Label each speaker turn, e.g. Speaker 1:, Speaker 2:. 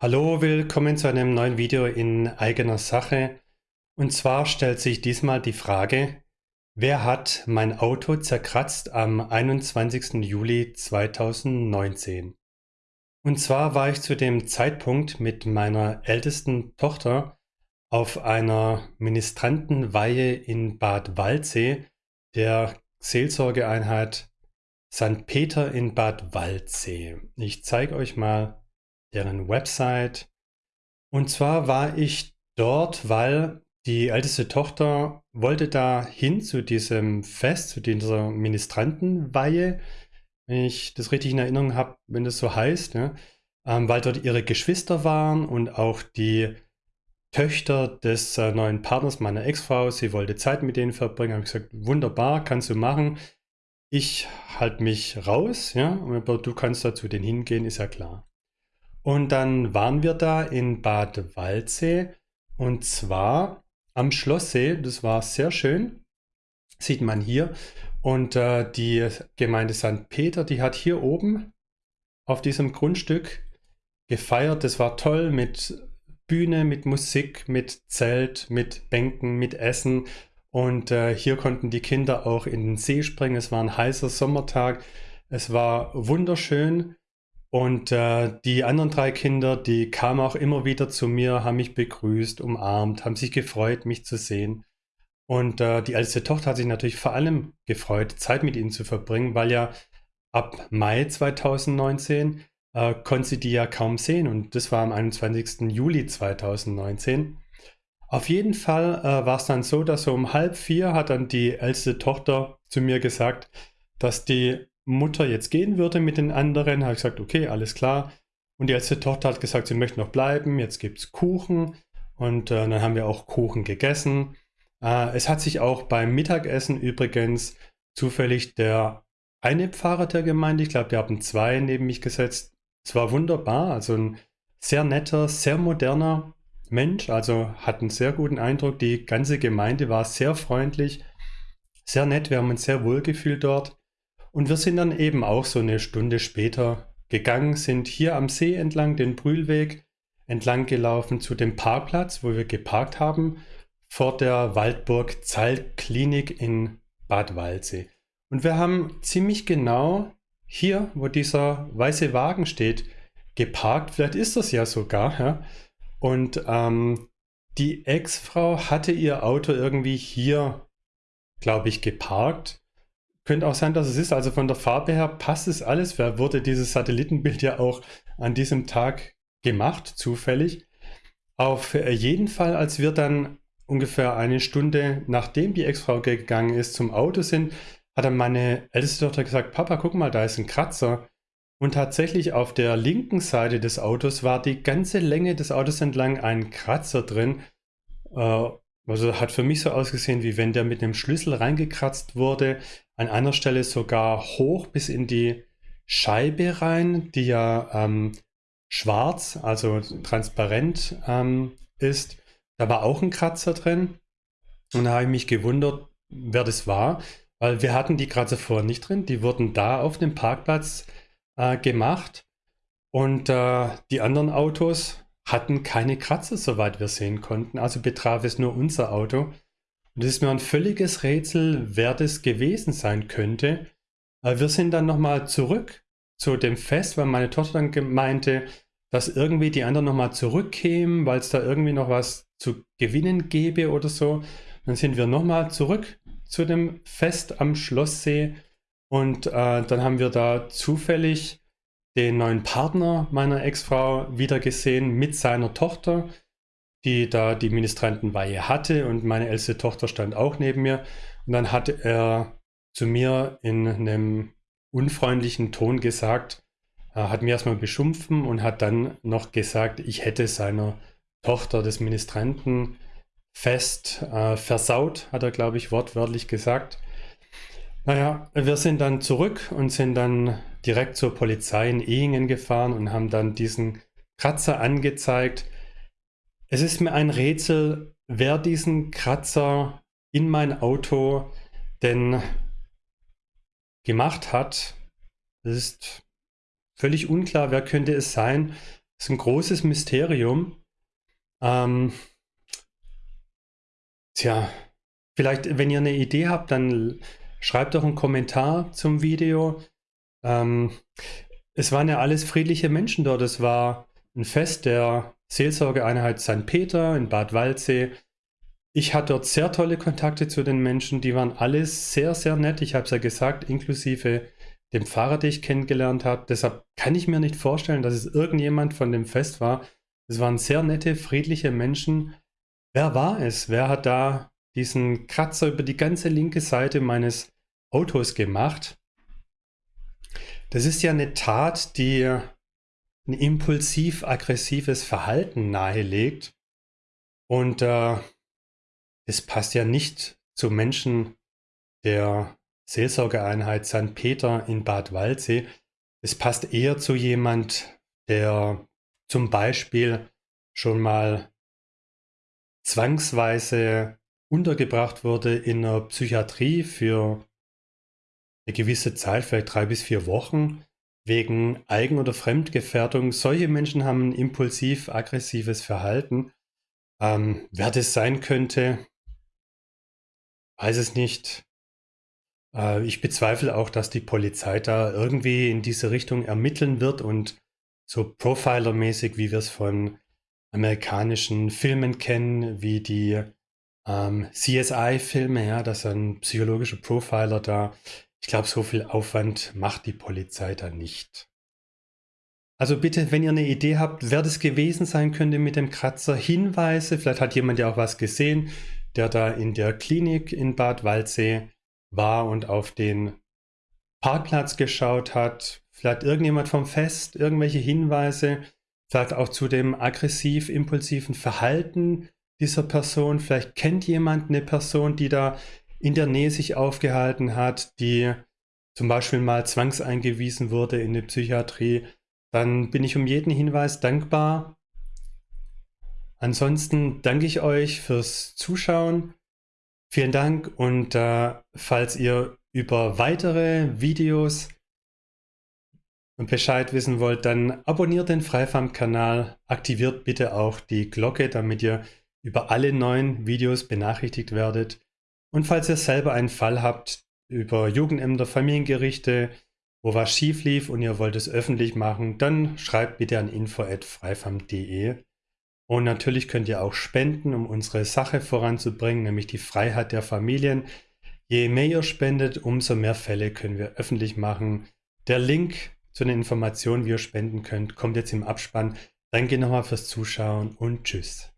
Speaker 1: Hallo, willkommen zu einem neuen Video in eigener Sache. Und zwar stellt sich diesmal die Frage, wer hat mein Auto zerkratzt am 21. Juli 2019? Und zwar war ich zu dem Zeitpunkt mit meiner ältesten Tochter auf einer Ministrantenweihe in Bad Waldsee, der Seelsorgeeinheit St. Peter in Bad Waldsee. Ich zeige euch mal deren Website. Und zwar war ich dort, weil die älteste Tochter wollte da hin zu diesem Fest, zu dieser Ministrantenweihe, wenn ich das richtig in Erinnerung habe, wenn das so heißt, ne? ähm, weil dort ihre Geschwister waren und auch die Töchter des äh, neuen Partners meiner Ex-Frau. Sie wollte Zeit mit denen verbringen. Habe ich gesagt, wunderbar, kannst du machen. Ich halte mich raus, ja, aber du kannst da zu denen hingehen, ist ja klar. Und dann waren wir da in Bad Waldsee und zwar am Schlosssee. Das war sehr schön. Sieht man hier. Und äh, die Gemeinde St. Peter, die hat hier oben auf diesem Grundstück gefeiert. Das war toll mit Bühne, mit Musik, mit Zelt, mit Bänken, mit Essen. Und äh, hier konnten die Kinder auch in den See springen. Es war ein heißer Sommertag. Es war wunderschön. Und äh, die anderen drei Kinder, die kamen auch immer wieder zu mir, haben mich begrüßt, umarmt, haben sich gefreut, mich zu sehen. Und äh, die älteste Tochter hat sich natürlich vor allem gefreut, Zeit mit ihnen zu verbringen, weil ja ab Mai 2019 äh, konnte sie die ja kaum sehen. Und das war am 21. Juli 2019. Auf jeden Fall äh, war es dann so, dass so um halb vier hat dann die älteste Tochter zu mir gesagt, dass die Mutter jetzt gehen würde mit den anderen, habe ich gesagt, okay, alles klar. Und die älteste Tochter hat gesagt, sie möchte noch bleiben, jetzt gibt es Kuchen. Und äh, dann haben wir auch Kuchen gegessen. Äh, es hat sich auch beim Mittagessen übrigens zufällig der eine Pfarrer der Gemeinde, ich glaube, die haben zwei neben mich gesetzt. Es war wunderbar, also ein sehr netter, sehr moderner Mensch, also hat einen sehr guten Eindruck. Die ganze Gemeinde war sehr freundlich, sehr nett, wir haben uns sehr wohl gefühlt dort. Und wir sind dann eben auch so eine Stunde später gegangen, sind hier am See entlang den Brühlweg entlang gelaufen zu dem Parkplatz, wo wir geparkt haben, vor der Waldburg Zaltklinik in Bad Waldsee. Und wir haben ziemlich genau hier, wo dieser weiße Wagen steht, geparkt. Vielleicht ist das ja sogar. Ja? Und ähm, die Ex-Frau hatte ihr Auto irgendwie hier, glaube ich, geparkt. Könnte auch sein, dass es ist. Also von der Farbe her passt es alles. Wer wurde dieses Satellitenbild ja auch an diesem Tag gemacht, zufällig. Auf jeden Fall, als wir dann ungefähr eine Stunde nachdem die Ex-Frau gegangen ist, zum Auto sind, hat dann meine älteste Tochter gesagt, Papa, guck mal, da ist ein Kratzer. Und tatsächlich auf der linken Seite des Autos war die ganze Länge des Autos entlang ein Kratzer drin. Also hat für mich so ausgesehen, wie wenn der mit einem Schlüssel reingekratzt wurde. An einer Stelle sogar hoch bis in die Scheibe rein, die ja ähm, schwarz, also transparent ähm, ist. Da war auch ein Kratzer drin. Und da habe ich mich gewundert, wer das war, weil wir hatten die Kratzer vorher nicht drin. Die wurden da auf dem Parkplatz äh, gemacht. Und äh, die anderen Autos hatten keine Kratzer, soweit wir sehen konnten. Also betraf es nur unser Auto. Und es ist mir ein völliges Rätsel, wer das gewesen sein könnte. Wir sind dann nochmal zurück zu dem Fest, weil meine Tochter dann meinte, dass irgendwie die anderen nochmal zurückkämen, weil es da irgendwie noch was zu gewinnen gäbe oder so. Dann sind wir nochmal zurück zu dem Fest am Schlosssee und äh, dann haben wir da zufällig den neuen Partner meiner Ex-Frau wieder gesehen mit seiner Tochter, die da die Ministrantenweihe hatte und meine älteste Tochter stand auch neben mir. Und dann hat er zu mir in einem unfreundlichen Ton gesagt, hat mir erstmal beschumpfen und hat dann noch gesagt, ich hätte seiner Tochter des Ministrantenfest äh, versaut, hat er, glaube ich, wortwörtlich gesagt. Naja, wir sind dann zurück und sind dann direkt zur Polizei in Ehingen gefahren und haben dann diesen Kratzer angezeigt. Es ist mir ein Rätsel, wer diesen Kratzer in mein Auto denn gemacht hat. Es ist völlig unklar, wer könnte es sein. ist ein großes Mysterium. Ähm, tja, vielleicht, wenn ihr eine Idee habt, dann schreibt doch einen Kommentar zum Video. Ähm, es waren ja alles friedliche Menschen dort. Es war ein Fest der Seelsorgeeinheit St. Peter in Bad Waldsee. Ich hatte dort sehr tolle Kontakte zu den Menschen. Die waren alles sehr, sehr nett. Ich habe es ja gesagt, inklusive dem Pfarrer, den ich kennengelernt habe. Deshalb kann ich mir nicht vorstellen, dass es irgendjemand von dem Fest war. Es waren sehr nette, friedliche Menschen. Wer war es? Wer hat da diesen Kratzer über die ganze linke Seite meines Autos gemacht? Das ist ja eine Tat, die ein impulsiv-aggressives Verhalten nahelegt. Und äh, es passt ja nicht zu Menschen der Seelsorgeeinheit St. Peter in Bad Waldsee. Es passt eher zu jemand, der zum Beispiel schon mal zwangsweise untergebracht wurde in der Psychiatrie für eine gewisse Zeit, vielleicht drei bis vier Wochen, wegen Eigen- oder Fremdgefährdung. Solche Menschen haben ein impulsiv-aggressives Verhalten. Ähm, wer das sein könnte, weiß es nicht. Äh, ich bezweifle auch, dass die Polizei da irgendwie in diese Richtung ermitteln wird und so Profiler-mäßig, wie wir es von amerikanischen Filmen kennen, wie die ähm, CSI-Filme, ja, dass ein psychologischer Profiler da, ich glaube, so viel Aufwand macht die Polizei da nicht. Also bitte, wenn ihr eine Idee habt, wer das gewesen sein könnte mit dem Kratzer, Hinweise, vielleicht hat jemand ja auch was gesehen, der da in der Klinik in Bad Waldsee war und auf den Parkplatz geschaut hat, vielleicht irgendjemand vom Fest, irgendwelche Hinweise, vielleicht auch zu dem aggressiv-impulsiven Verhalten dieser Person, vielleicht kennt jemand eine Person, die da in der Nähe sich aufgehalten hat, die zum Beispiel mal zwangseingewiesen wurde in die Psychiatrie, dann bin ich um jeden Hinweis dankbar. Ansonsten danke ich euch fürs Zuschauen. Vielen Dank und äh, falls ihr über weitere Videos Bescheid wissen wollt, dann abonniert den Freifarm-Kanal, aktiviert bitte auch die Glocke, damit ihr über alle neuen Videos benachrichtigt werdet. Und falls ihr selber einen Fall habt über Jugendämter, Familiengerichte, wo was schief lief und ihr wollt es öffentlich machen, dann schreibt bitte an info.freifam.de. Und natürlich könnt ihr auch spenden, um unsere Sache voranzubringen, nämlich die Freiheit der Familien. Je mehr ihr spendet, umso mehr Fälle können wir öffentlich machen. Der Link zu den Informationen, wie ihr spenden könnt, kommt jetzt im Abspann. Danke nochmal fürs Zuschauen und tschüss.